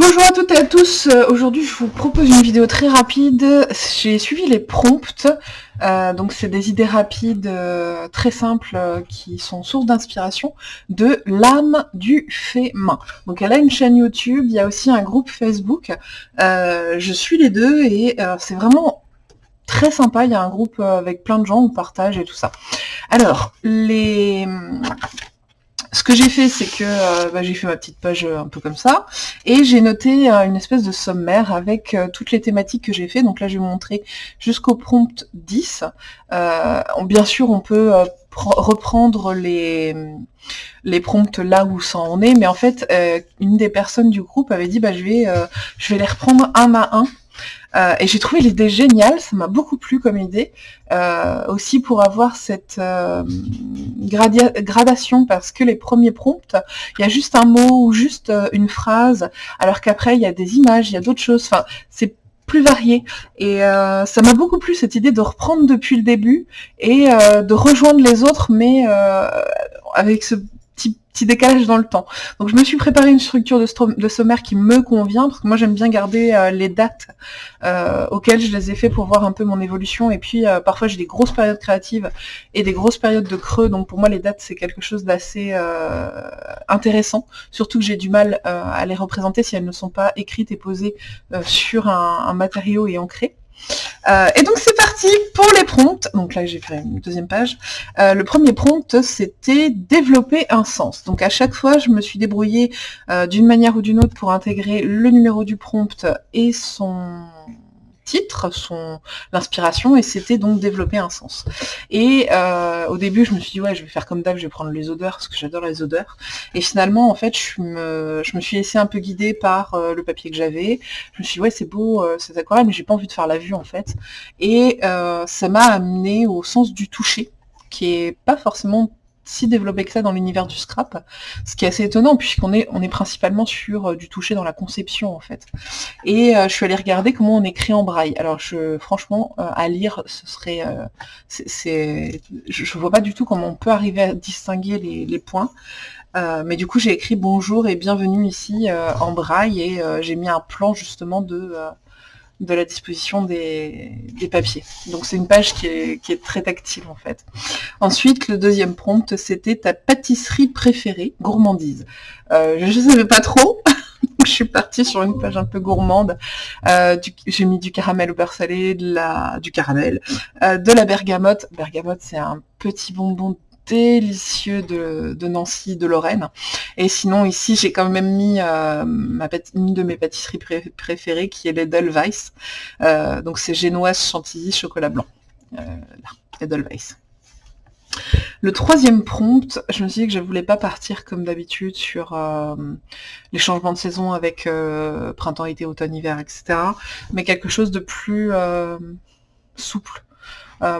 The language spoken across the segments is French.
Bonjour à toutes et à tous, Euh, aujourd'hui je vous propose une vidéo très rapide, j'ai suivi les prompts, Euh, donc c'est des idées rapides euh, très simples qui sont source d'inspiration de l'âme du fait main. Donc elle a une chaîne YouTube, il y a aussi un groupe Facebook, je suis les deux et c'est vraiment très sympa, il y a un groupe avec plein de gens, on partage et tout ça. Alors, les... Ce que j'ai fait, c'est que euh, bah, j'ai fait ma petite page euh, un peu comme ça, et j'ai noté euh, une espèce de sommaire avec toutes les thématiques que j'ai fait. Donc là, je vais vous montrer jusqu'au prompt 10. Euh, on- bien sûr, on peut pr- reprendre les, les prompts là où ça en est, mais en fait, une des personnes du groupe avait dit, bah, je, vais, je vais les reprendre un à un. Euh, et j'ai trouvé l'idée géniale, ça m'a beaucoup plu comme idée, euh, aussi pour avoir cette euh, gradation, parce que les premiers prompts, il y a juste un mot ou juste euh, une phrase, alors qu'après il y a des images, il y a d'autres choses, enfin c'est plus varié. Et euh, ça m'a beaucoup plu cette idée de reprendre depuis le début et euh, de rejoindre les autres, mais euh, avec ce petit, petit décalage dans le temps. Donc je me suis préparé une structure de, sommaire qui me convient, parce que moi j'aime bien garder euh, les dates euh, auxquelles je les ai fait pour voir un peu mon évolution. Et puis euh, parfois j'ai des grosses périodes créatives et des grosses périodes de creux. Donc pour moi les dates c'est quelque chose d'assez euh, intéressant, surtout que j'ai du mal euh, à les représenter si elles ne sont pas écrites et posées sur un, un matériau et ancrées. Euh, et donc c'est parti pour les prompts. Donc là j'ai fait une deuxième page. Euh, le premier prompt c'était développer un sens. Donc à chaque fois je me suis débrouillée euh, d'une manière ou d'une autre pour intégrer le numéro du prompt et son titre, son l'inspiration, et c'était donc développer un sens. Et euh, au début, je me suis dit ouais, je vais faire comme d'hab, je vais prendre les odeurs parce que j'adore les odeurs. Et finalement, en fait, je me, je me suis laissée un peu guider par euh, le papier que j'avais. Je me suis dit ouais, c'est beau, euh, ces aquarelles, mais j'ai pas envie de faire la vue en fait. Et euh, ça m'a amené au sens du toucher, qui est pas forcément si développé que ça dans l'univers du scrap, ce qui est assez étonnant puisqu'on est, on est principalement sur euh, du toucher dans la conception en fait. Et euh, je suis allée regarder comment on écrit en braille. Alors je, franchement, euh, à lire, ce serait, c'est, je, je vois pas du tout comment on peut arriver à distinguer les, points. Mais du coup, j'ai écrit bonjour et bienvenue ici en braille et j'ai mis un plan justement de de la disposition des, papiers. Donc c'est une page qui est, très tactile en fait. Ensuite, le deuxième prompt, c'était ta pâtisserie préférée, gourmandise. Euh, je ne savais pas trop, je suis partie sur une page un peu gourmande. Euh, J'ai mis du caramel au beurre salé, du caramel, euh, de la bergamote. Bergamote, c'est un petit bonbon délicieux de, Nancy, de Lorraine. Et sinon, ici, j'ai quand même mis euh, une de mes pâtisseries pré- préférées, qui est l'Edelweiss. Euh, donc c'est génoise chantilly chocolat blanc. Euh. Le troisième prompt, je me suis dit que je voulais pas partir comme d'habitude sur euh, les changements de saison avec printemps, été, automne, hiver, etc. Mais quelque chose de plus souple,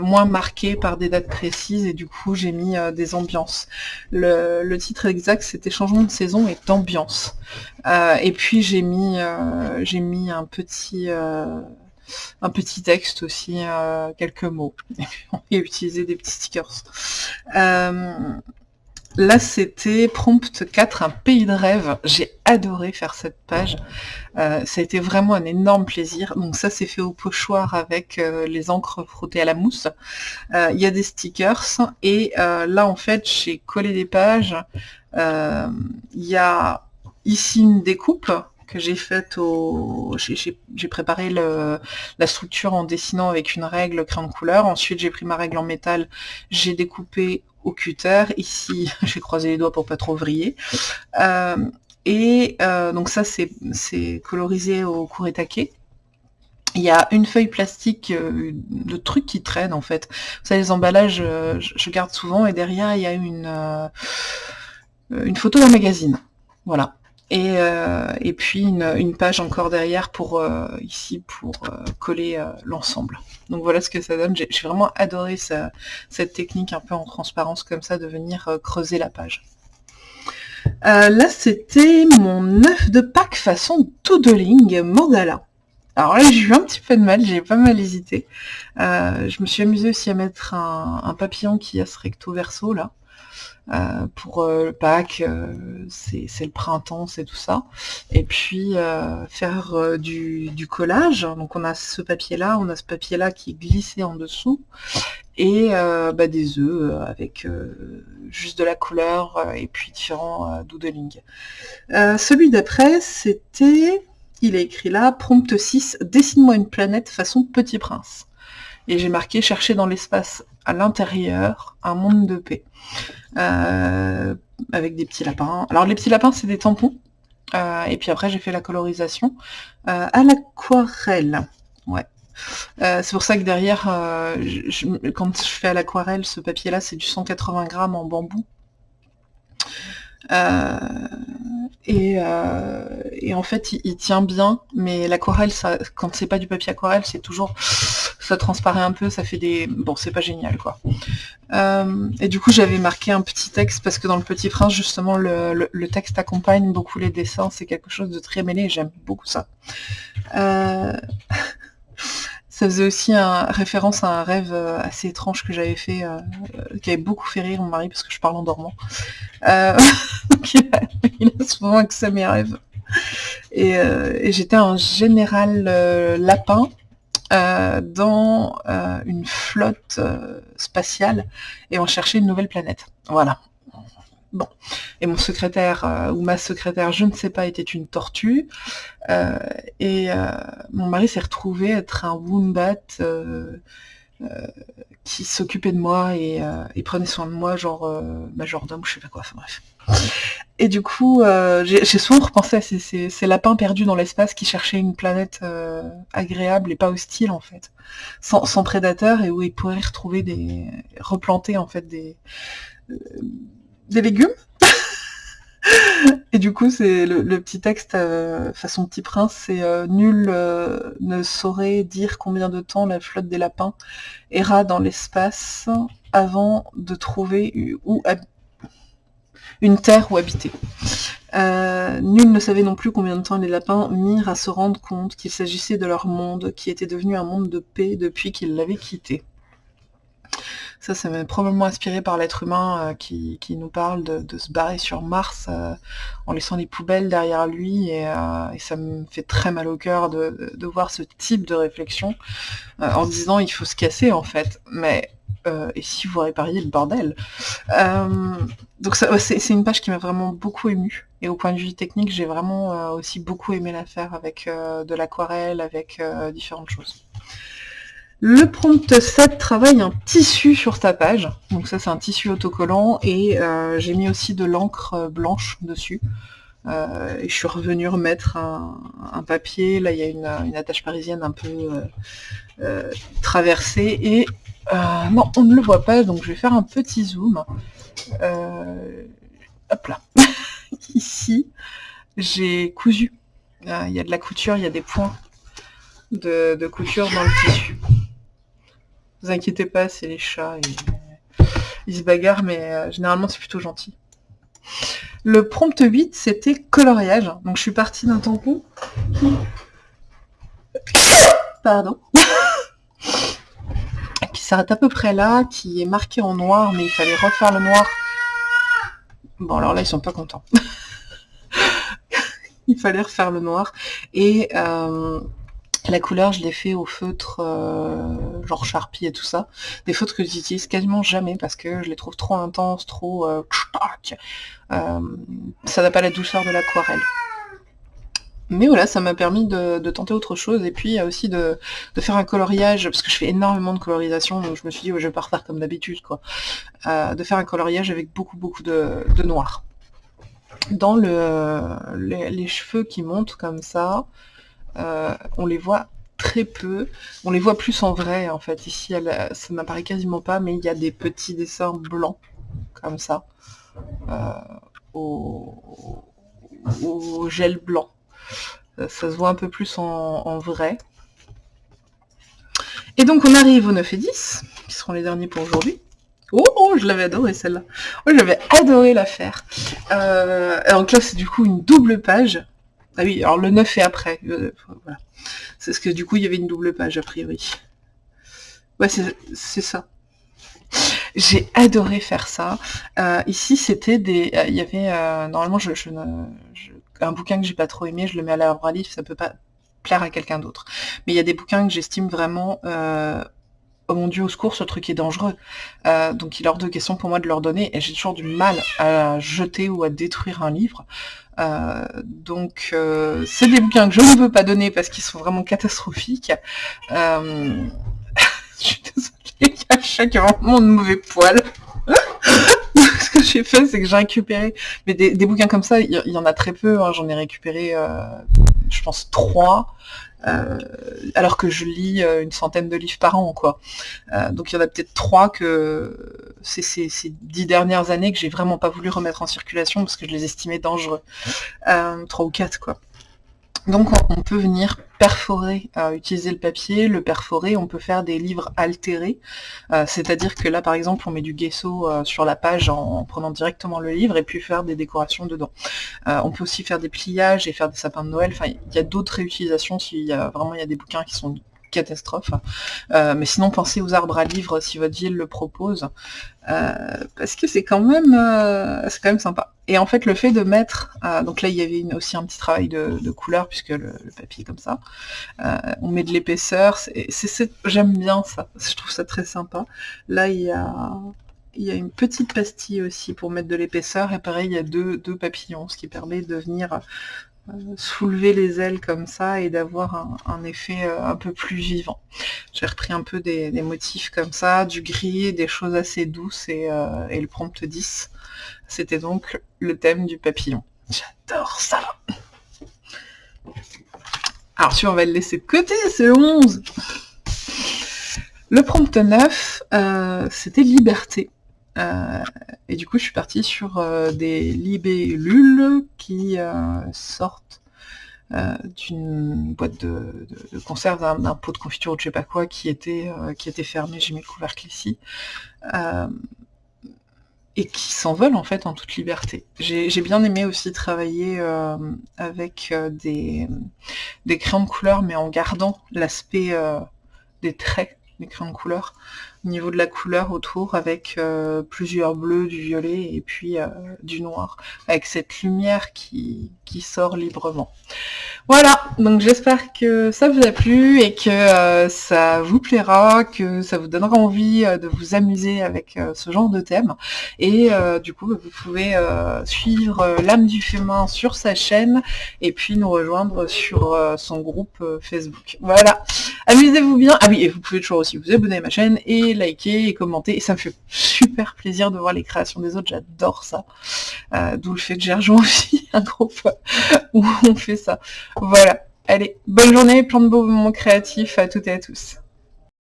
moins marqué par des dates précises et du coup j'ai mis euh, des ambiances. Le, le titre exact c'était changement de saison et d'ambiance. Euh, et puis j'ai mis euh, j'ai mis un petit euh, un petit texte aussi, euh, quelques mots. Et utilisé des petits stickers. Euh, là, c'était Prompt 4, un pays de rêve. J'ai adoré faire cette page. Euh, ça a été vraiment un énorme plaisir. Donc ça, c'est fait au pochoir avec euh, les encres frottées à la mousse. Euh, Il y a des stickers. Et là, en fait, j'ai collé des pages. Il y a ici une découpe que j'ai faite au... J'ai préparé la structure en dessinant avec une règle crayon de couleur. Ensuite, j'ai pris ma règle en métal, j'ai découpé au cutter. Ici, j'ai croisé les doigts pour pas trop vriller. Euh, et euh, donc ça, c'est colorisé au taquet. Il y a une feuille plastique, euh, de trucs qui traînent en fait. Vous savez, les emballages, euh, je je garde souvent et derrière, il y a une, euh, une photo d'un magazine. Voilà. Et, euh, et puis une, une page encore derrière pour euh, ici pour euh, coller l'ensemble. Donc voilà ce que ça donne. J'ai vraiment adoré ça- cette technique un peu en transparence comme ça de venir creuser la page. Euh, là c'était mon œuf de Pâques façon doodling mandala. Alors là j'ai eu un petit peu de mal, j'ai pas mal hésité. Euh, je me suis amusée aussi à mettre un, un papillon qui a ce recto verso là. Euh, pour le Pâques, c'est le printemps, c'est tout ça. Et puis faire du, collage. Donc on a ce papier-là, on a ce papier-là qui est glissé en dessous, et bah, des œufs avec juste de la couleur et puis différents doodling. celui d'après, c'était il est écrit là, prompt 6, dessine-moi une planète façon Petit Prince. Et j'ai marqué chercher dans l'espace à l'intérieur un monde de paix. Euh, avec des petits lapins. Alors les petits lapins, c'est des tampons. Euh, et puis après, j'ai fait la colorisation euh, à l'aquarelle. Ouais. c'est pour ça que derrière, quand je fais à l'aquarelle, ce papier-là, c'est du 180 grammes en bambou. Euh, et, en fait, il, tient bien, mais l'aquarelle, ça, quand c'est pas du papier aquarelle, c'est toujours, ça transparaît un peu, ça fait des, bon, c'est pas génial, quoi. Euh, et du coup, j'avais marqué un petit texte parce que dans le Petit Prince, justement, le, texte accompagne beaucoup les dessins. C'est quelque chose de très mêlé j'aime beaucoup ça. Ça faisait aussi référence à un rêve euh, assez étrange que j'avais fait, euh, qui avait beaucoup fait rire mon mari parce que je parle en dormant. Euh, il, a, souvent accès à mes rêves. Et, j'étais un général lapin dans une flotte spatiale et on cherchait une nouvelle planète. Voilà. Bon. Et mon secrétaire, euh, ou ma secrétaire, je ne sais pas, était une tortue. Euh, et euh, mon mari s'est retrouvé être un wombat qui s'occupait de moi et, prenait soin de moi, genre majordome, je sais pas quoi, enfin bref. Et du coup, j'ai souvent repensé à ces, lapins perdus dans l'espace qui cherchaient une planète agréable et pas hostile en fait, sans, sans prédateurs et où ils pourraient retrouver des, replanter en fait des des légumes. Et du coup, c'est le, petit texte euh, façon petit prince, c'est euh, nul euh, ne saurait dire combien de temps la flotte des lapins erra dans l'espace avant de trouver où une terre où habiter. nul ne savait non plus combien de temps les lapins mirent à se rendre compte qu'il s'agissait de leur monde, qui était devenu un monde de paix depuis qu'ils l'avaient quitté. Ça, m'a probablement inspiré par l'être humain euh, qui, nous parle de, se barrer sur Mars euh, en laissant les poubelles derrière lui. Et, euh, ça me fait très mal au cœur de, voir ce type de réflexion en disant il faut se casser en fait. Mais et si vous répariez le bordel? Donc c'est une page qui m'a vraiment beaucoup émue. Et au point de vue technique, j'ai vraiment aussi beaucoup aimé la faire avec de l'aquarelle, avec différentes choses. Le prompt 7 travaille un tissu sur ta page. Donc ça c'est un tissu autocollant et euh, j'ai mis aussi de l'encre blanche dessus. Euh, et je suis revenue remettre un, papier. Là il y a une, attache parisienne un peu euh, traversée. Et non, on ne le voit pas, donc je vais faire un petit zoom. hop là. Ici, j'ai cousu. Il y a de la couture, il y a des points de couture dans le tissu vous inquiétez pas, c'est les chats. Ils se bagarrent, mais euh, généralement c'est plutôt gentil. Le prompt 8, c'était coloriage. Donc je suis partie d'un tampon Pardon. qui s'arrête à peu près là, qui est marqué en noir, mais il fallait refaire le noir. Bon, alors là, ils sont pas contents. il fallait refaire le noir. Et euh, la couleur, je l'ai fait au feutre, euh, genre Sharpie et tout ça. Des feutres que j'utilise quasiment jamais parce que je les trouve trop intenses, trop... Euh, euh, ça n'a pas la douceur de l'aquarelle. Mais voilà, ça m'a permis de, tenter autre chose et puis aussi de, faire un coloriage, parce que je fais énormément de colorisation, donc je me suis dit, je vais pas refaire comme d'habitude, quoi. de faire un coloriage avec beaucoup, beaucoup de, noir. Dans le, les, cheveux qui montent comme ça, euh, on les voit très peu. On les voit plus en vrai, en fait. Ici, ça n'apparaît quasiment pas, mais il y a des petits dessins blancs, comme ça, euh, au, gel blanc. Euh, ça se voit un peu plus en, vrai. Et donc, on arrive aux 9 et 10, qui seront les derniers pour aujourd'hui. Oh, oh, je l'avais adoré celle-là. Oh, j'avais adoré la faire. donc là, c'est du coup une double page ah oui, alors le 9 est après. Euh, voilà. C'est ce que du coup il y avait une double page a priori. Ouais, c'est ça. J'ai adoré faire ça. Euh, ici, c'était des... Il y avait... normalement, je, un bouquin que j'ai pas trop aimé, je le mets à à livre, ça peut pas plaire à quelqu'un d'autre. Mais il y a des bouquins que j'estime vraiment oh mon dieu, au secours, ce truc est dangereux. Euh, donc il est hors de question pour moi de leur donner, et j'ai toujours du mal à jeter ou à détruire un livre. Euh, donc euh, c'est des bouquins que je ne veux pas donner parce qu'ils sont vraiment catastrophiques. je suis désolée, à chaque vraiment de mauvais poil. Ce que j'ai fait, c'est que j'ai récupéré, mais des, bouquins comme ça, il y, en a très peu, hein. j'en ai récupéré, je pense, trois. Euh, alors que je lis euh, une centaine de livres par an, quoi. Euh, donc il y en a peut-être trois que c'est ces, dix dernières années que j'ai vraiment pas voulu remettre en circulation parce que je les estimais dangereux. trois ou quatre, quoi. Donc on peut venir perforer, euh, utiliser le papier, le perforer, on peut faire des livres altérés, euh, c'est-à-dire que là par exemple on met du gesso euh, sur la page en, prenant directement le livre et puis faire des décorations dedans. on peut aussi faire des pliages et faire des sapins de Noël, enfin il y a d'autres réutilisations s'il y a vraiment il y a des bouquins qui sont catastrophe. Euh, mais sinon, pensez aux arbres à livres si votre ville le propose, euh, parce que c'est quand même euh, c'est quand même sympa. Et en fait, le fait de mettre, donc là, il y avait aussi un petit travail de, couleur puisque le, papier est comme ça. on met de l'épaisseur. J'aime bien ça. Je trouve ça très sympa. Là, il y a il y a une petite pastille aussi pour mettre de l'épaisseur, et pareil, il y a deux, deux papillons, ce qui permet de venir soulever les ailes comme ça et d'avoir un, effet euh, un peu plus vivant. J'ai repris un peu des, motifs comme ça, du gris, des choses assez douces et, euh, et le prompt 10. C'était donc le thème du papillon. J'adore ça Alors tu on va le laisser de côté, c'est 11 Le prompt 9, euh, c'était liberté. Euh, et du coup, je suis partie sur euh, des libellules qui sortent d'une boîte de, conserve, d'un pot de confiture ou je sais pas quoi, qui était, qui était fermé, j'ai mis le couvercle ici, et qui s'envolent en fait en toute liberté. J'ai bien aimé aussi travailler avec des, des crayons de couleur, mais en gardant l'aspect des traits des crayons de couleur au niveau de la couleur autour avec euh, plusieurs bleus, du violet et puis euh, du noir, avec cette lumière qui, qui sort librement. Voilà, donc j'espère que ça vous a plu et que euh, ça vous plaira, que ça vous donnera envie de vous amuser avec ce genre de thème. Et du coup, vous pouvez suivre l'âme du fémin sur sa chaîne et puis nous rejoindre sur son groupe Facebook. Voilà, amusez-vous bien. Ah oui, et vous pouvez toujours aussi vous abonner à ma chaîne et liker et commenter. Et ça me fait super plaisir de voir les créations des autres. J'adore ça. Euh, d'où le fait que j'ai aussi un groupe où on fait ça. Voilà. Allez, bonne journée, plein de beaux moments créatifs à toutes et à tous.